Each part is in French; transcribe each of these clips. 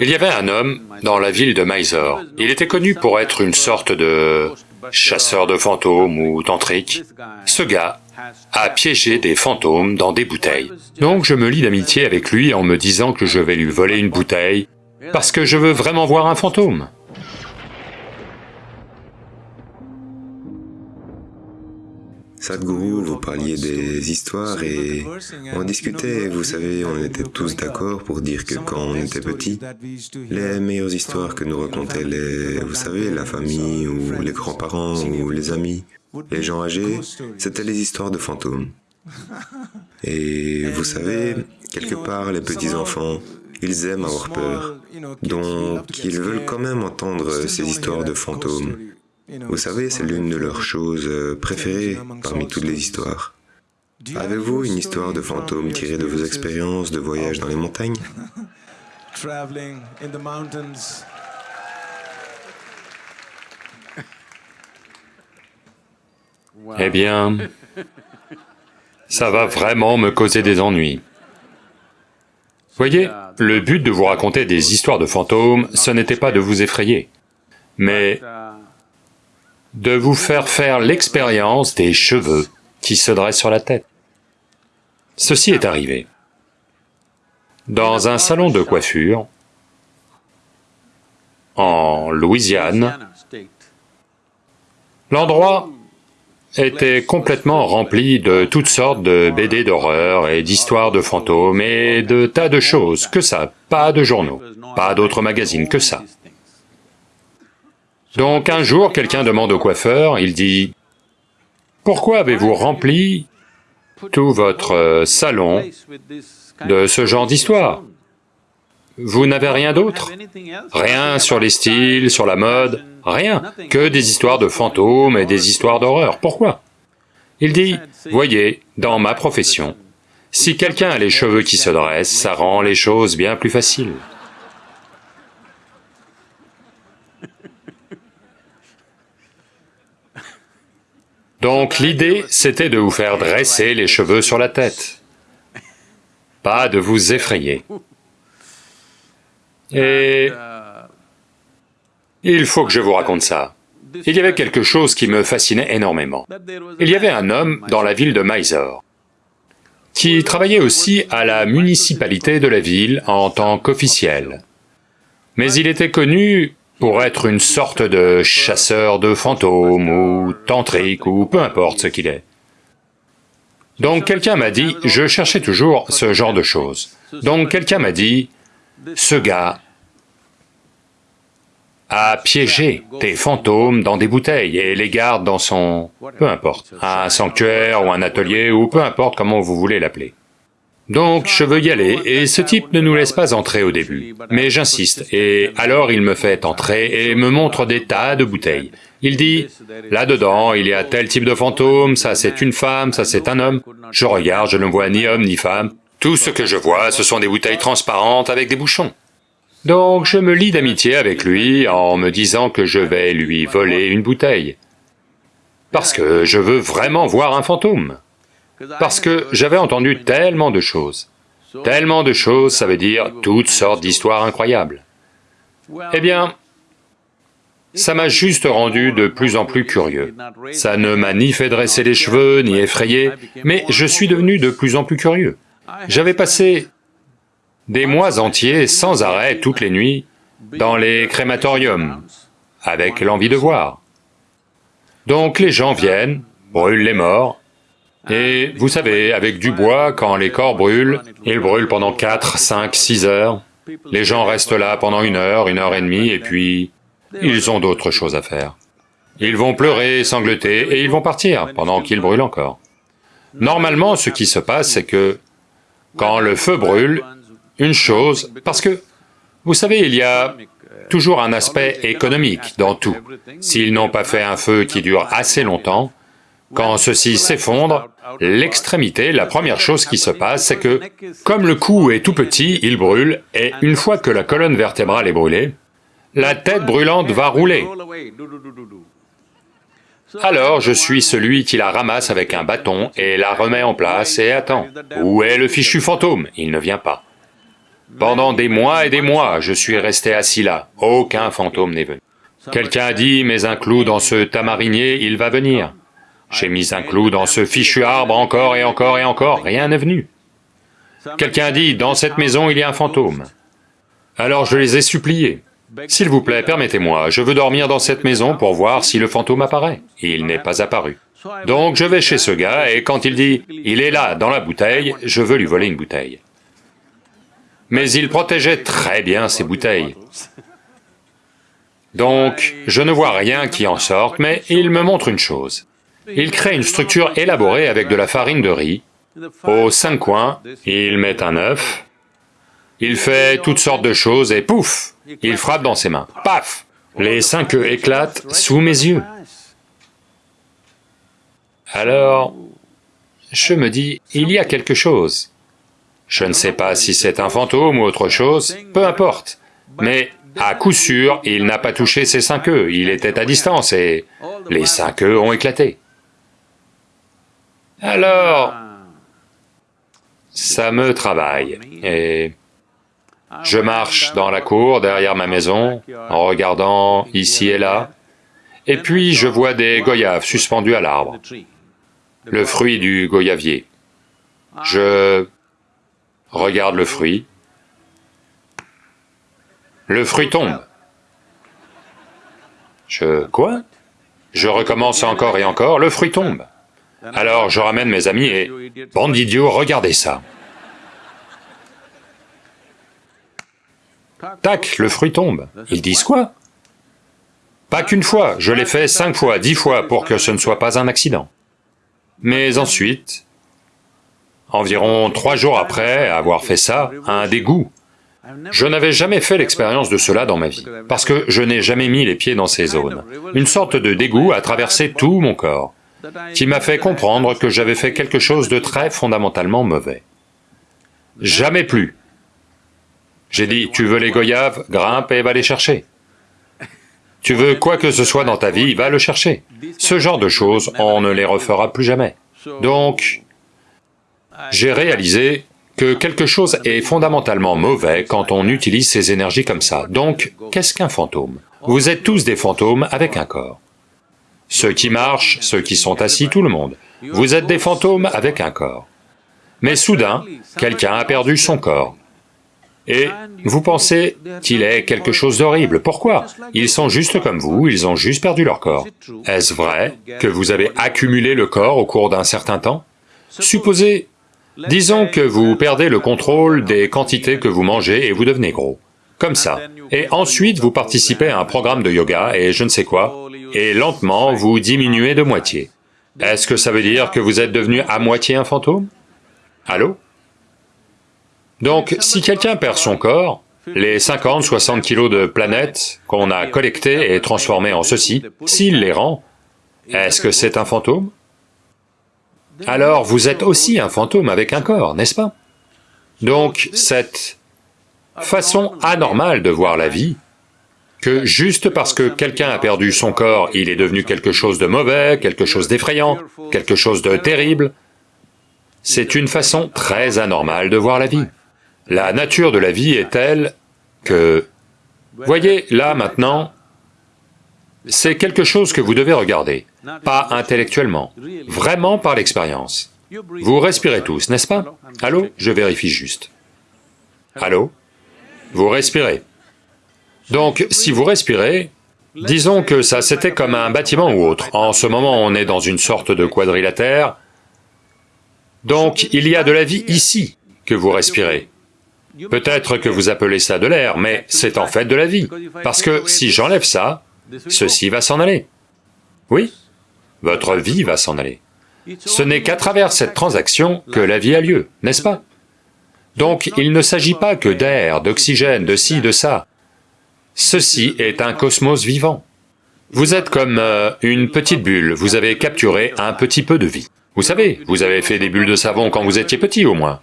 Il y avait un homme dans la ville de Mysore. Il était connu pour être une sorte de chasseur de fantômes ou tantrique. Ce gars a piégé des fantômes dans des bouteilles. Donc je me lie d'amitié avec lui en me disant que je vais lui voler une bouteille parce que je veux vraiment voir un fantôme. Sadhguru, vous parliez des histoires et on discutait, vous savez, on était tous d'accord pour dire que quand on était petit, les meilleures histoires que nous racontaient les, vous savez, la famille ou les grands-parents ou les amis, les gens âgés, c'était les histoires de fantômes. Et vous savez, quelque part, les petits-enfants, ils aiment avoir peur, donc ils veulent quand même entendre ces histoires de fantômes. Vous savez, c'est l'une de leurs choses euh, préférées parmi toutes les histoires. Avez-vous une histoire de fantôme tirée de vos expériences de voyage dans les montagnes? Eh bien, ça va vraiment me causer des ennuis. Voyez, le but de vous raconter des histoires de fantômes, ce n'était pas de vous effrayer, mais de vous faire faire l'expérience des cheveux qui se dressent sur la tête. Ceci est arrivé. Dans un salon de coiffure, en Louisiane, l'endroit était complètement rempli de toutes sortes de BD d'horreur et d'histoires de fantômes et de tas de choses, que ça, pas de journaux, pas d'autres magazines, que ça. Donc un jour, quelqu'un demande au coiffeur, il dit, « Pourquoi avez-vous rempli tout votre euh, salon de ce genre d'histoire? Vous n'avez rien d'autre? Rien sur les styles, sur la mode, rien, que des histoires de fantômes et des histoires d'horreur. Pourquoi ?» Il dit, « Voyez, dans ma profession, si quelqu'un a les cheveux qui se dressent, ça rend les choses bien plus faciles. » Donc l'idée, c'était de vous faire dresser les cheveux sur la tête, pas de vous effrayer. Et il faut que je vous raconte ça. Il y avait quelque chose qui me fascinait énormément. Il y avait un homme dans la ville de Mysore qui travaillait aussi à la municipalité de la ville en tant qu'officiel. Mais il était connu pour être une sorte de chasseur de fantômes ou tantrique ou peu importe ce qu'il est. Donc quelqu'un m'a dit, je cherchais toujours ce genre de choses. Donc quelqu'un m'a dit, ce gars a piégé des fantômes dans des bouteilles et les garde dans son... peu importe, un sanctuaire ou un atelier ou peu importe comment vous voulez l'appeler. Donc je veux y aller, et ce type ne nous laisse pas entrer au début. Mais j'insiste, et alors il me fait entrer et me montre des tas de bouteilles. Il dit, là-dedans, il y a tel type de fantôme, ça c'est une femme, ça c'est un homme. Je regarde, je ne vois ni homme ni femme. Tout ce que je vois, ce sont des bouteilles transparentes avec des bouchons. Donc je me lie d'amitié avec lui en me disant que je vais lui voler une bouteille. Parce que je veux vraiment voir un fantôme. Parce que j'avais entendu tellement de choses. Tellement de choses, ça veut dire toutes sortes d'histoires incroyables. Eh bien, ça m'a juste rendu de plus en plus curieux. Ça ne m'a ni fait dresser les cheveux, ni effrayé, mais je suis devenu de plus en plus curieux. J'avais passé des mois entiers, sans arrêt, toutes les nuits, dans les crématoriums, avec l'envie de voir. Donc les gens viennent, brûlent les morts, et vous savez, avec du bois, quand les corps brûlent, ils brûlent pendant 4, 5, 6 heures. Les gens restent là pendant une heure, une heure et demie, et puis ils ont d'autres choses à faire. Ils vont pleurer, sangloter, et ils vont partir pendant qu'ils brûlent encore. Normalement, ce qui se passe, c'est que quand le feu brûle, une chose, parce que, vous savez, il y a toujours un aspect économique dans tout. S'ils n'ont pas fait un feu qui dure assez longtemps, quand ceci s'effondre, l'extrémité, la première chose qui se passe, c'est que, comme le cou est tout petit, il brûle, et une fois que la colonne vertébrale est brûlée, la tête brûlante va rouler. Alors je suis celui qui la ramasse avec un bâton et la remet en place et attend. Où est le fichu fantôme? Il ne vient pas. Pendant des mois et des mois, je suis resté assis là, aucun fantôme n'est venu. Quelqu'un a dit, mets un clou dans ce tamarinier, il va venir. J'ai mis un clou dans ce fichu arbre encore et encore et encore, rien n'est venu. Quelqu'un dit, dans cette maison il y a un fantôme. Alors je les ai suppliés, s'il vous plaît, permettez-moi, je veux dormir dans cette maison pour voir si le fantôme apparaît. Il n'est pas apparu. Donc je vais chez ce gars, et quand il dit, il est là, dans la bouteille, je veux lui voler une bouteille. Mais il protégeait très bien ses bouteilles. Donc, je ne vois rien qui en sorte, mais il me montre une chose. Il crée une structure élaborée avec de la farine de riz. Aux cinq coins, il met un œuf, il fait toutes sortes de choses et pouf, il frappe dans ses mains. Paf Les cinq œufs éclatent sous mes yeux. Alors, je me dis, il y a quelque chose. Je ne sais pas si c'est un fantôme ou autre chose, peu importe. Mais à coup sûr, il n'a pas touché ces cinq œufs, il était à distance et les cinq œufs ont éclaté. Alors, ça me travaille, et je marche dans la cour derrière ma maison, en regardant ici et là, et puis je vois des goyaves suspendus à l'arbre, le fruit du goyavier. Je regarde le fruit, le fruit tombe. Je... quoi? Je recommence encore et encore, le fruit tombe. Alors je ramène mes amis et... Bande d'idiots, regardez ça Tac, le fruit tombe. Ils disent quoi? Pas qu'une fois, je l'ai fait cinq fois, dix fois pour que ce ne soit pas un accident. Mais ensuite, environ trois jours après avoir fait ça, un dégoût. Je n'avais jamais fait l'expérience de cela dans ma vie, parce que je n'ai jamais mis les pieds dans ces zones. Une sorte de dégoût a traversé tout mon corps, qui m'a fait comprendre que j'avais fait quelque chose de très fondamentalement mauvais. Jamais plus, j'ai dit, tu veux les goyaves, grimpe et va les chercher. Tu veux quoi que ce soit dans ta vie, va le chercher. Ce genre de choses, on ne les refera plus jamais. Donc, j'ai réalisé que quelque chose est fondamentalement mauvais quand on utilise ces énergies comme ça. Donc, qu'est-ce qu'un fantôme? Vous êtes tous des fantômes avec un corps. Ceux qui marchent, ceux qui sont assis, tout le monde. Vous êtes des fantômes avec un corps. Mais soudain, quelqu'un a perdu son corps. Et vous pensez qu'il est quelque chose d'horrible. Pourquoi? Ils sont juste comme vous, ils ont juste perdu leur corps. Est-ce vrai que vous avez accumulé le corps au cours d'un certain temps? Supposez, disons que vous perdez le contrôle des quantités que vous mangez et vous devenez gros, comme ça. Et ensuite vous participez à un programme de yoga et je ne sais quoi, et lentement vous diminuez de moitié. Est-ce que ça veut dire que vous êtes devenu à moitié un fantôme? Allô? Donc, si quelqu'un perd son corps, les 50, 60 kilos de planètes qu'on a collectés et transformés en ceci, s'il les rend, est-ce que c'est un fantôme? Alors vous êtes aussi un fantôme avec un corps, n'est-ce pas? Donc cette façon anormale de voir la vie, que juste parce que quelqu'un a perdu son corps, il est devenu quelque chose de mauvais, quelque chose d'effrayant, quelque chose de terrible, c'est une façon très anormale de voir la vie. La nature de la vie est telle que... Voyez, là, maintenant, c'est quelque chose que vous devez regarder, pas intellectuellement, vraiment par l'expérience. Vous respirez tous, n'est-ce pas? Allô? Je vérifie juste. Allô? Vous respirez. Donc, si vous respirez, disons que ça c'était comme un bâtiment ou autre. En ce moment, on est dans une sorte de quadrilatère, donc il y a de la vie ici que vous respirez. Peut-être que vous appelez ça de l'air, mais c'est en fait de la vie, parce que si j'enlève ça, ceci va s'en aller. Oui, votre vie va s'en aller. Ce n'est qu'à travers cette transaction que la vie a lieu, n'est-ce pas? Donc il ne s'agit pas que d'air, d'oxygène, de ci, de ça. Ceci est un cosmos vivant. Vous êtes comme euh, une petite bulle, vous avez capturé un petit peu de vie. Vous savez, vous avez fait des bulles de savon quand vous étiez petit au moins.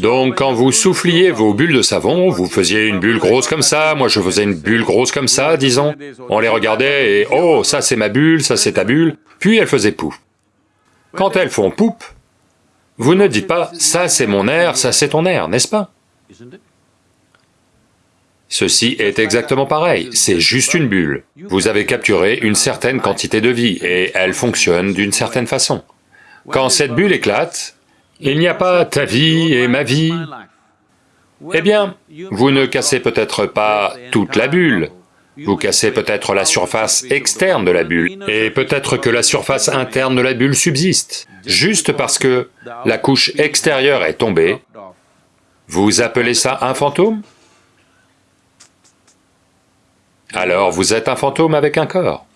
Donc quand vous souffliez vos bulles de savon, vous faisiez une bulle grosse comme ça, moi je faisais une bulle grosse comme ça, disons. On les regardait et « oh, ça c'est ma bulle, ça c'est ta bulle », puis elles faisaient pouf. Quand elles font poup, Vous ne dites pas, ça c'est mon air, ça c'est ton air, n'est-ce pas? Ceci est exactement pareil, c'est juste une bulle. Vous avez capturé une certaine quantité de vie et elle fonctionne d'une certaine façon. Quand cette bulle éclate, il n'y a pas ta vie et ma vie. Eh bien, vous ne cassez peut-être pas toute la bulle, vous cassez peut-être la surface externe de la bulle, et peut-être que la surface interne de la bulle subsiste. Juste parce que la couche extérieure est tombée, vous appelez ça un fantôme? Alors vous êtes un fantôme avec un corps?